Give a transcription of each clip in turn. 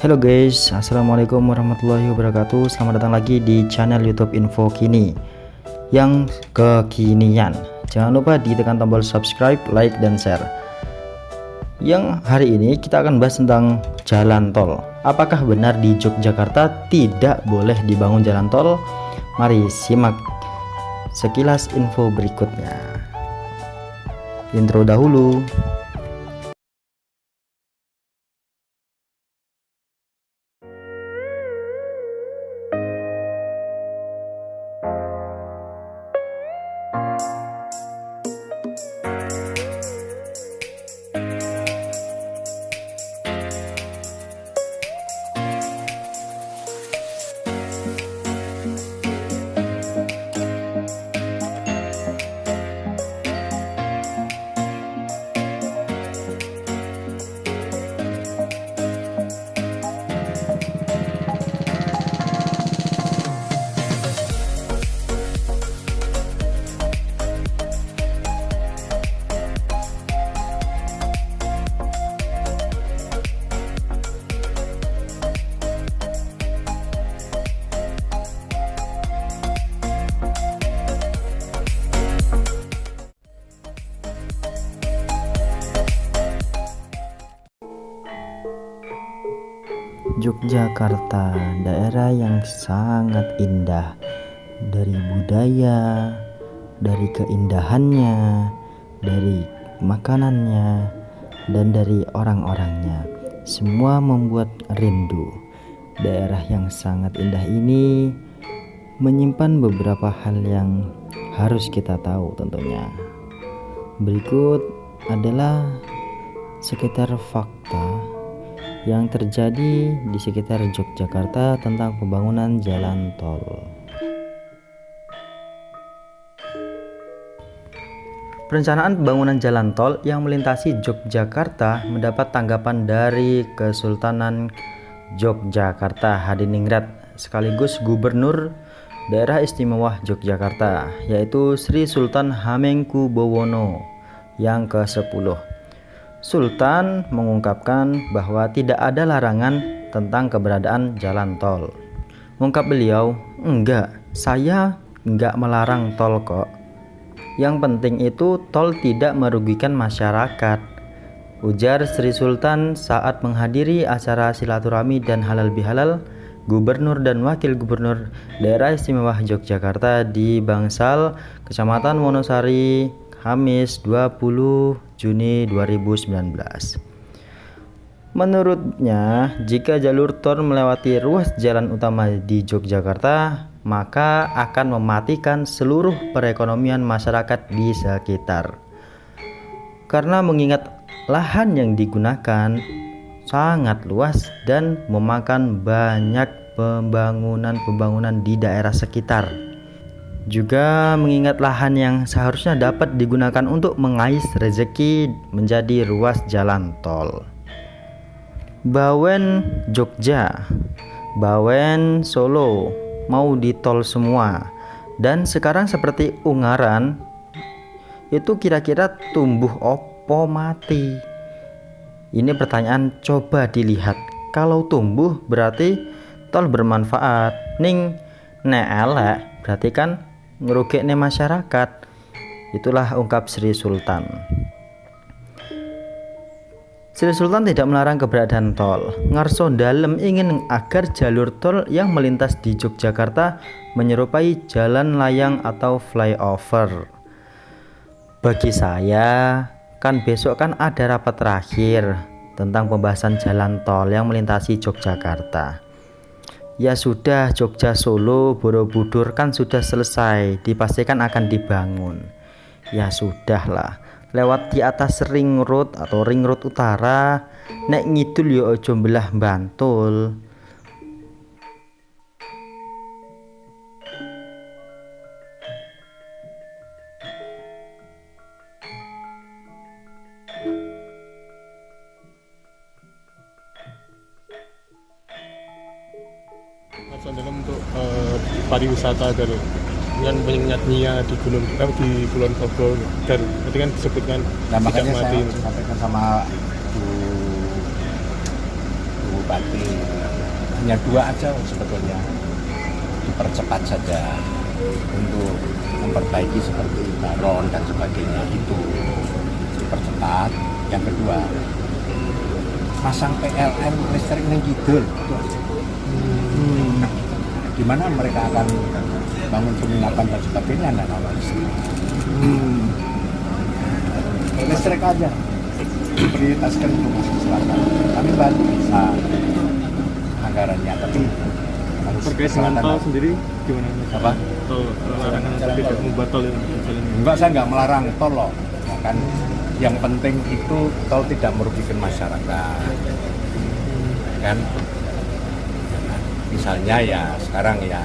Halo guys, Assalamualaikum warahmatullahi wabarakatuh. Selamat datang lagi di channel youtube info kini Yang kekinian. Jangan lupa ditekan tombol subscribe, like, dan share. Yang hari ini kita akan bahas tentang jalan tol. Apakah benar di Yogyakarta tidak boleh dibangun jalan tol? Mari simak sekilas info berikutnya. Intro dahulu Yogyakarta, daerah yang sangat indah dari budaya, dari keindahannya, dari makanannya, dan dari orang-orangnya. Semua membuat rindu. Daerah yang sangat indah ini menyimpan beberapa hal yang harus kita tahu tentunya. Berikut adalah sekitar fakta yang terjadi di sekitar Yogyakarta tentang pembangunan jalan tol. Perencanaan pembangunan jalan tol yang melintasi Yogyakarta mendapat tanggapan dari Kesultanan Yogyakarta Hadiningrat sekaligus Gubernur Daerah Istimewa Yogyakarta yaitu Sri Sultan Hamengkubuwono yang ke-10 Sultan mengungkapkan bahwa tidak ada larangan tentang keberadaan jalan tol. Ungkap beliau, enggak, saya enggak melarang tol kok. Yang penting itu tol tidak merugikan masyarakat. Ujar Sri Sultan saat menghadiri acara silaturahmi dan halal bihalal Gubernur dan Wakil Gubernur Daerah Istimewa Yogyakarta di Bangsal, Kecamatan Wonosari, Kamis 20 Juni 2019. Menurutnya, jika jalur tol melewati ruas jalan utama di Yogyakarta, maka akan mematikan seluruh perekonomian masyarakat di sekitar. Karena mengingat lahan yang digunakan sangat luas dan memakan banyak pembangunan-pembangunan di daerah sekitar juga mengingat lahan yang seharusnya dapat digunakan untuk mengais rezeki menjadi ruas jalan tol. Bawen Jogja, Bawen Solo mau ditol semua. Dan sekarang seperti Ungaran itu kira-kira tumbuh opo mati. Ini pertanyaan coba dilihat. Kalau tumbuh berarti tol bermanfaat. Ning nek elek berarti kan ngerugekne masyarakat itulah ungkap Sri Sultan Sri Sultan tidak melarang keberadaan tol. Ngarso Dalem ingin agar jalur tol yang melintas di Yogyakarta menyerupai jalan layang atau flyover. Bagi saya, kan besok kan ada rapat terakhir tentang pembahasan jalan tol yang melintasi Yogyakarta. Ya sudah Jogja Solo Borobudur kan sudah selesai dipastikan akan dibangun. Ya sudahlah lewat di atas ring road atau ring road utara nek ngidul yo ojo Bantul dalam untuk uh, pariwisata dari dengan mengingatnya di gunung eh, di Kulon Progo dan nanti kan disebutkan nah, tidak mati. Saya sampaikan sama Bu, Bu Bupati hanya dua aja sebetulnya dipercepat saja untuk memperbaiki seperti baron dan sebagainya itu dipercepat yang kedua pasang PLN listrik neng kidul itu aja. Hmm. Di mana mereka akan bangun penginapan dan sebagainya listrik Hmm. listrik aja. Prioritaskan untuk masuk selatan. Kami bantu bisa anggarannya tapi harus Terkait dengan tol sendiri gimana? Apa? Tol larangan tidak membuat tol itu jalan. enggak saya nggak melarang tol loh. Kan yang penting itu tol tidak merugikan masyarakat. Kan misalnya ya sekarang ya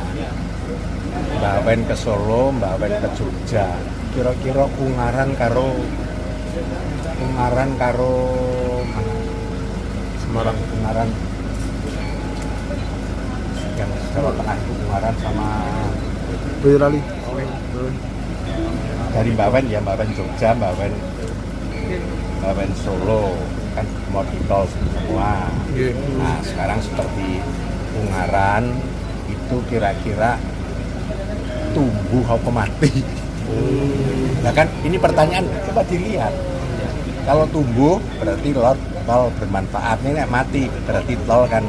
Mbak Wen ke Solo, Mbak Wen ke Jogja kira-kira Ungaran karo Ungaran karo mana? Semarang. Ungaran yang Jawa Tengah itu Ungaran sama Boyolali. dari Mbak Wen ya Mbak Wen Jogja, Mbak Wen Mbak Wen Solo kan mau di tol semua. Iya. Nah sekarang seperti Ungaran itu kira-kira tumbuh apa mati? Nah kan ini pertanyaan coba dilihat. Kalau tumbuh berarti tol, tol bermanfaat. Ini mati berarti tol kan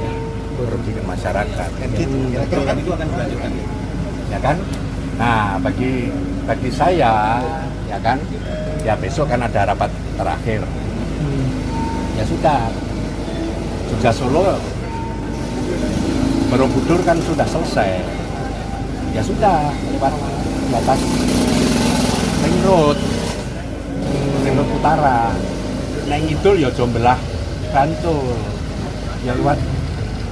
merugikan masyarakat. Kan gitu. Kira-kira kan itu akan dilanjutkan. Ya kan? Nah bagi bagi saya ya kan ya besok kan ada rapat terakhir. Ya sudah. Jogja Solo Borobudur kan sudah selesai. Ya sudah lewat batas ring road, ring road utara. Neng Idul ya jombelah Bantul. Ya lewat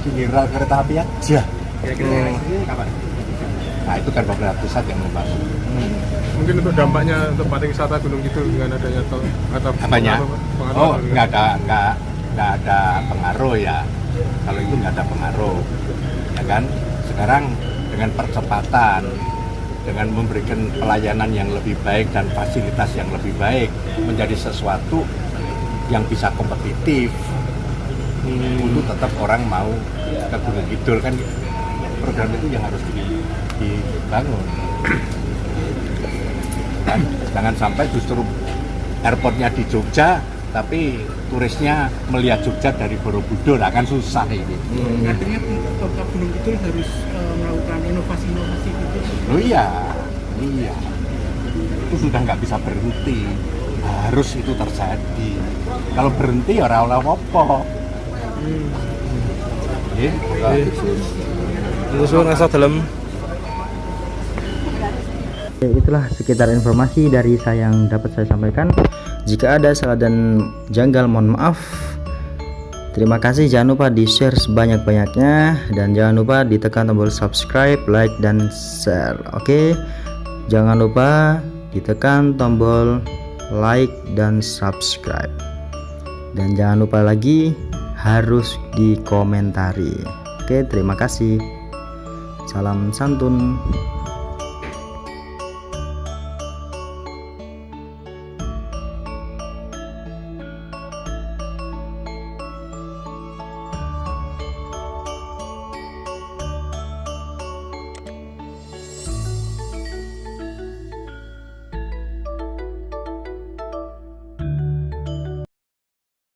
pinggir rel kereta api aja. Kira-kira kapan? Nah itu kan pemerintah pusat yang membangun. Mungkin untuk dampaknya untuk pariwisata Gunung Kidul dengan adanya tol atau Apanya? pengaruh- Oh nggak ada nggak nggak ada pengaruh ya. Kalau itu nggak ada pengaruh, kan? Sekarang dengan percepatan, dengan memberikan pelayanan yang lebih baik dan fasilitas yang lebih baik menjadi sesuatu yang bisa kompetitif. Untuk tetap orang mau ke Gunung Kidul kan program itu yang harus di- dibangun. Kan? Jangan sampai justru airportnya di Jogja tapi turisnya melihat Jogja dari Borobudur. Akan susah ini. Artinya Kota Gunung Kidul harus eh, melakukan inovasi-inovasi gitu. oh iya. Iya. Itu sudah nggak bisa berhenti. Harus itu terjadi. Kalau berhenti ya ora oleh apa Iya, Terus ngasah dalam Oke, itulah sekitar informasi dari saya yang dapat saya sampaikan. Jika ada salah dan janggal mohon maaf. Terima kasih jangan lupa di share sebanyak-banyaknya dan jangan lupa ditekan tombol subscribe, like dan share. Oke. Jangan lupa ditekan tombol like dan subscribe. Dan jangan lupa lagi harus dikomentari. Oke, terima kasih. Salam santun.